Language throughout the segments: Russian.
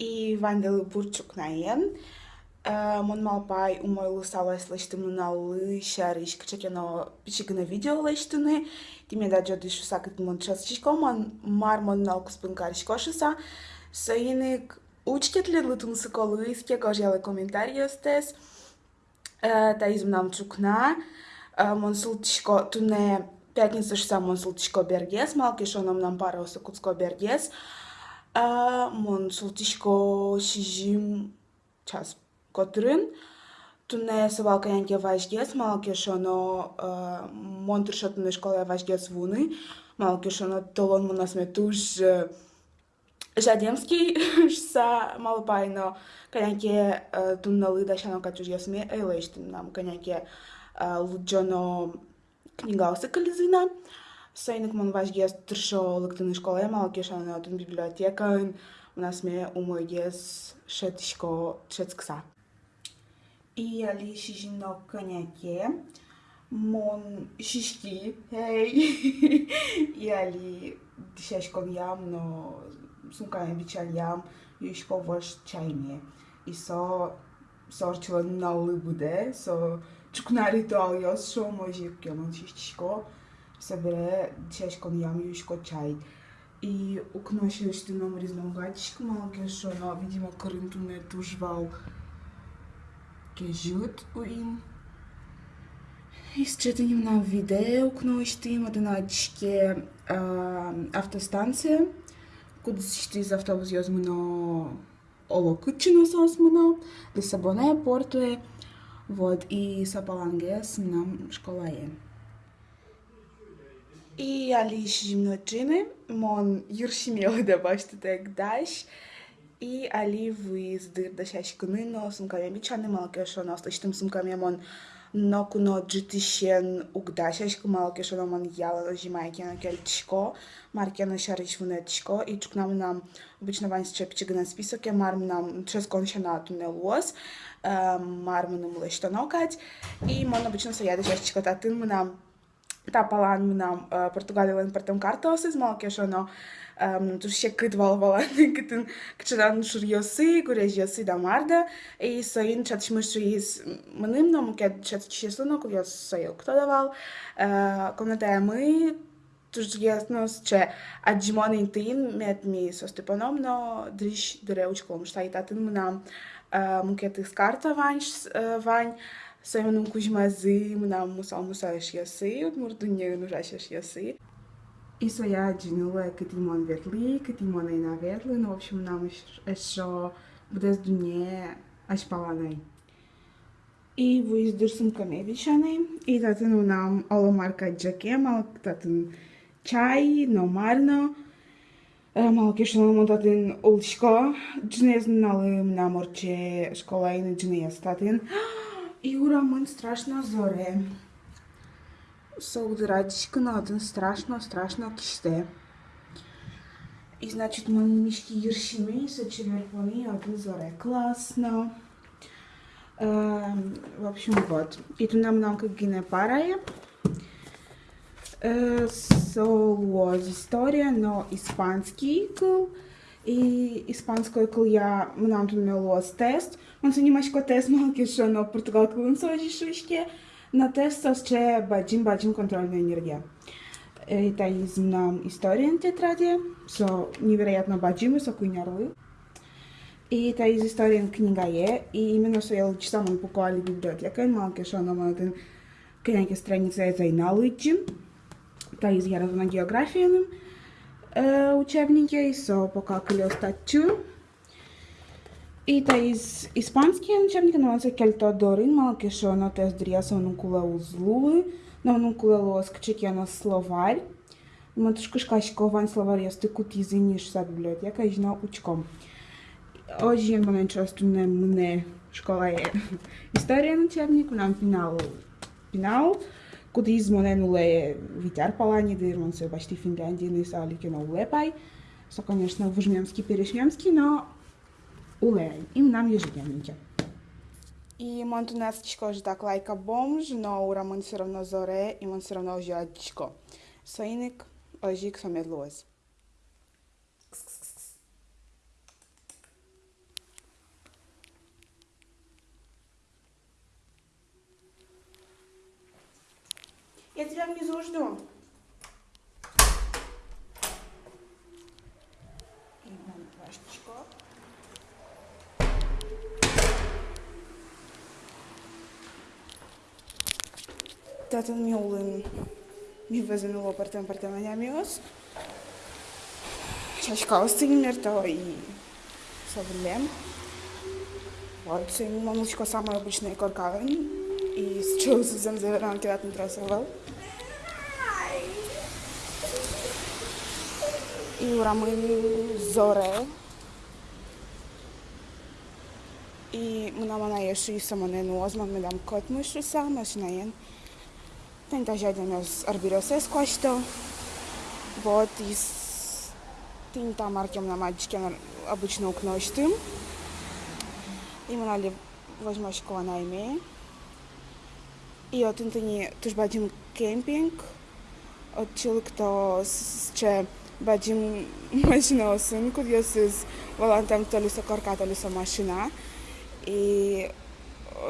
и вандели бурчук наен. Мон малпай умой лусалась лештымналы шариш кчекено пичигна видео лештыны. Тиме да джоди шусакет мон часчишко мон мар мон налкус пынкаришкошуса. Соиник учтет ли лытун сыколыйске кожелы комментариостес. Та измнам чукна. Мон султишко туне пятница шуса мон султишко бергес. Малки шоном нам пара осакутско бергес. А монсултишко шижим час котрын туне сывалкаянке вашгес малакешоно монтуршотуны школа вашгес вуны. Малакешоно толон мунасме туш Жадемский са малопайно. Каняке тунналы да шано качужгесме эйлештин нам. Каняке луджоно книгалсы кализына. Сайник мон важгес тршо лыктыны школе малке шано тун библиотека у нас ме умойгес шетишко шетскса. И ali și no canhaque, mon xixi, hey, e ali deixas comiam no sunkai bichaliam, e escovas chaine. E só sorte lá na libude, só чукнари то я шо може кемон шишко, събере чешкон ям юшко чай. И окнаше ще нам разнообразишко малки, що но е видимо Крымту не е тужвал ке е живот у им. Изчетеним на видео, но ще имат една чке автостанция, където ще за автобус язмено ово кучено со осмено, Лисабона е порто е, вот и Сапалангес нам школа е. И али шимночине, мон юршимела да башты так даш, и али виздир да шашкыны но сумками бичаны малкешо но слыштым сумками мон но куно джитишен угда шашкы малкешо но мон яла жимайки на кельтишко маркена шариш вунетишко и чукнам нам обычно вань счепчига на список я марм нам чрез коншенату не лос марм нам лештанокать и мон обычно саяда шашчика татын нам Тапалан нам Португалијан партам картос из малкешо но um, tu ще câteva valane cât cât șuriosi, curejiosi da marda, и să in chat și mășu is mănâm no mu ket chat și sluno cu eu să eu кто давал, комната мы Тож ясно, че аджимон интин мет ми со Степаном, но дриж дреучком, šta i tatin mânam mukhet skarta vanj vanj, să mânăm cu jmazi, mânam musa musa și yasi, murdunye nu rașa și yasi. И своя джинула Катимон ветли, Катимон и на ветли, но в общем нам еще буде дуне аж паланай. И вы издурсим камевичаны, и татын нам оламарка джаке, мал татын чай, но марно, мал кешно му татын улшко, джнез налым на морче школа и джнез татын. И ура, мэн страшно зоре. Солдрадичка на один страшно, страшно киште. И значит, мишки ершими са червони один зоре. Классно. в общем, вот. И тут нам нам как гине парая. Солоз история, но испанский кл. И испанской кл я нам тут мелоз тест. Он се немашко тест малки, що на португал клун сожи шишке. На тестов че баджим баджим контрольная энергия. Это из нам история тетради, со невероятно баджимы, со куйнярлы. И это из истории книга е, и именно со я лучше самым покуали библиотека, малке шо на малten книги страница е за иналыджим. Та из я на география учебники, и со покакали остатчу. И та из испанския учебника на се кельто дорин малке шо на тез дрија со нукула узлуи, на нукула лос кчеке на словарь. Има тушко шкашкован словарь јасте кути ниш са библиотека и жна учком. Hoje eu vou часто на мне школа е история на учебник, нам финал финал, куди измоненуле витяр палани, да ирман се башти Финляндија не са алике на улепај. Со, конечно, вужмемски перешмемски, но улеј. Им нам ежедневнике. И монтунецкичко ж так лайка бомж, но ура мон все равно зоре и мон все равно ожиачко. Соиник ожик со медлоз. Я тебя внизу жду. И вон флешечку. Tatăl meu în mi văzânul partem partea mios. Чашка остынмер то и совлем. Вот, сын мамочка самый обычный коркавен. И сейчас зем заверан кидать на трасовал. И урамы зоре. И мына мана еши самонен озман медам кот мышу сам, машинаен. Tenta já de meus arbiroses costo. Вот, и tinta markiem na mačkem обычно uknoštím. Именно возьму школа на име. I o tym to nie, też będziemy kemping, odcinek to jeszcze będziemy mašina osunku, jos jis valantam toli su karkatoli su mašina. I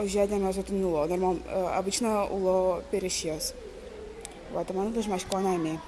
žiedėme su tym ulo, normalno, obično ulo perišios. Vat, man dažmaš ko naimiai.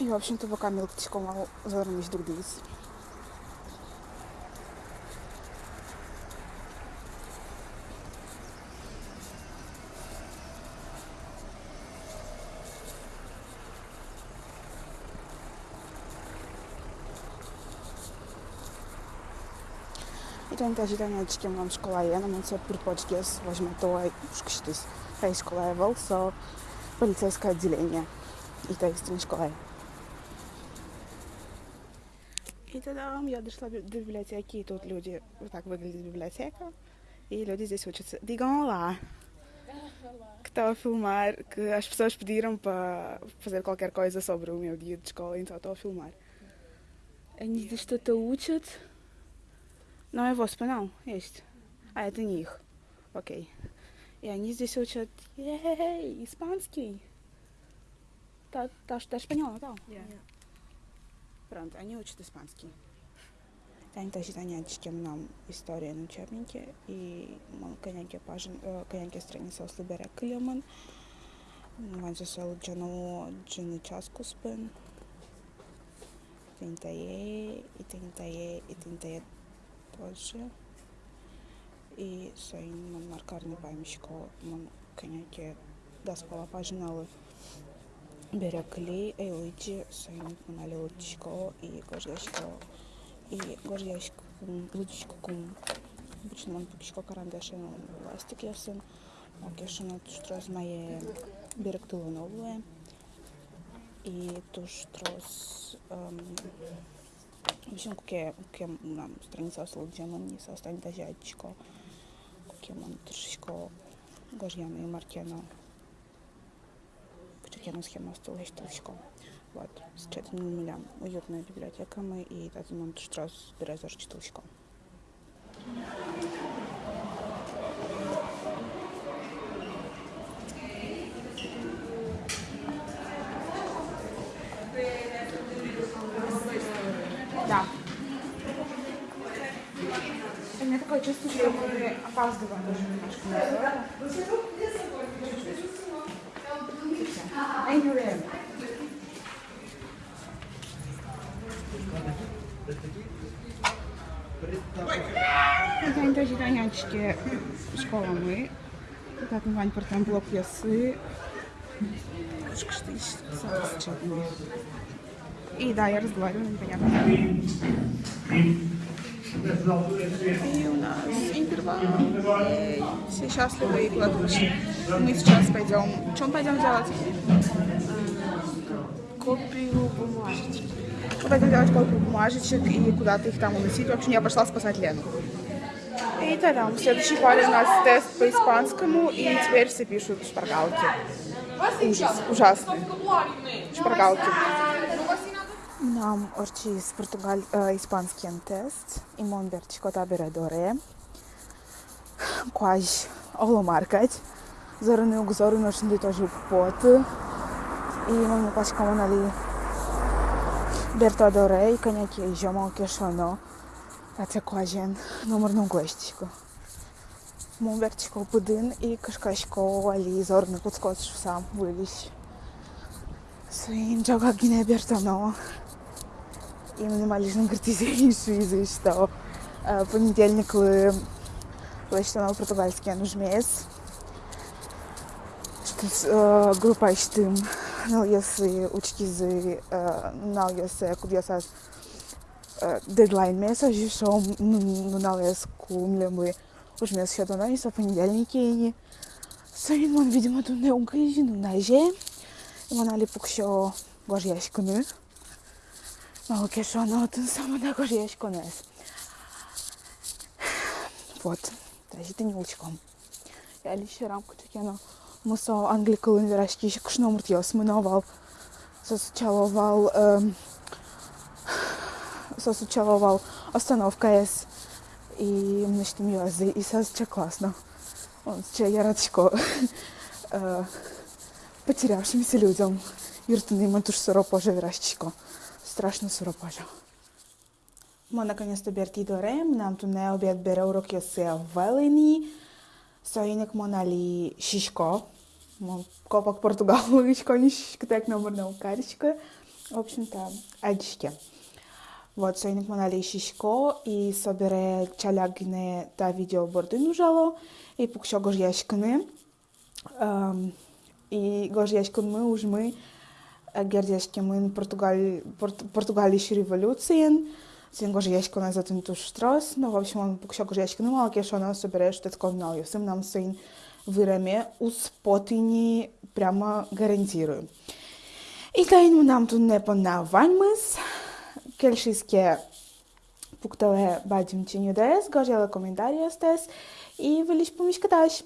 i właśnie o bokami loptičkou malo zhrnieš drudíc. Portanto, agitamente, que eu vamos a é, não sei por podcast, mas matou aí os custos. Fez colar, vou só, para lhe ser-se cá de lenha. E tem-se escola. И тогда я дошла до библиотеки, и тут люди, вот так выглядит библиотека, и люди здесь учатся. Digam olá. Que estava a filmar, que as pessoas pediram para fazer qualquer coisa sobre o meu dia de escola, então estou a filmar. Они здесь что-то учат. Но его não, este. А, это не их. Окей. И они здесь учат ей, испанский. Та, та, та шпаньола, да? Yeah. Pronto, они учат испанский. Они занятия нам история на учебнике и коняки пажен, коняки страница слыбера клеман. Ван засел джану джины часку спен. Тинтае, и тинтае, и тинтае тоже. И соин ман маркарный памятчико, ман коняки даспала пажиналы. Ейличи, Сайнит Манали Лучичко и Гождяшко и Гождяшко Лучичко Кум. Обычно он Пукичко Карандашин Ластик Ясын. Окешин Туштрос Мае Берег Тулановые. И Туштрос в общем, какие, какие нам страница Слудземан не состанет Азиатчико, какие man trošičko Gožjana i Martjana Черкену схема стала штучку. Вот, с четырьмя нулям. Уютная библиотека мы и этот монт штрас березор штучку. Да. У меня такое чувство, что мы опаздываем даже немножко. Thank you, Ram. Então, então, já tenho antes que a escola não é. Está com banho para tampo ao PSC. Acho que isto só se chama. E daí a resolver, não tenho a ver. И у нас интервал. Ей, Все счастливы и ушли. Мы сейчас пойдем. Мы пойдем делать? Копию бумажечки. Мы пойдем делать копию бумажечек и куда-то их там уносить. В общем, я пошла спасать Лену. И тогда в следующей паре у нас тест по испанскому, и теперь все пишут шпаргалки. Ужас, ужасно. Шпаргалки. N-am orice. portugal, uh, ispanskien test, imon bertxikota bere dore, kuaj olo markać, zoro ne ug zoro noš ndi toži pot, i imam ne paš kamon ali berto dore, i kanjaki i žomo kešono, a te kuajen număr nu goștico. Mon bertxiko pudin i kashkashko ali zoro ne kutskot sam vulish. Suin joga gine berto no. И минимализм критизирующий из что понедельник вы Лăștea meu portugalski nu mes. Știți, uh, grupa știm, nu iese ucichizi, uh, nu iese cu viața deadline меса, și що ну, ну, налез cu млемы уж mes ще до нас, а понедельники и Сăin mă видимо tu ne uncă și nu naje. Mă nali puc și o gojiași cu nu. Мало кешо, но ты сама на гориешь конес. Вот. Даже ты не учком. Я лишь рамку чекяно. Мусо англикалын верашки ще кушно муртиос мыновал. Сосучаловал эм, сосучаловал остановка С. И мне что мьёзы. И сосча классно. Он че я радшко потерявшимся людям. Юртуны матуш сыро поже верашчико. Страшно сыро поже. Ма наконец-то берти дорем, нам tu ne obed bere urok se velini, соинек монали шишко, копак португаловичко, не шишко, так номер на укаричка. В общем-то, адички. Вот, соинек монали шишко и собере чалягне та видео бордину жало и пукшо гожяшкане. И гожяшкане уж мы гердяшкемен Португалии, Португалии революциен. Sen gorzieśko na za ten tuż stros, no w общем on poksia gorzieśko, no ale kiedy ona sobie resztę skonał, ja sam nam sein виреме успотини прямо гарантирую. И тайну нам тут не понаваньмыс, кельшиске пуктале бадим чиню дес, гожела коментариос дес, и велиш помишкаташ.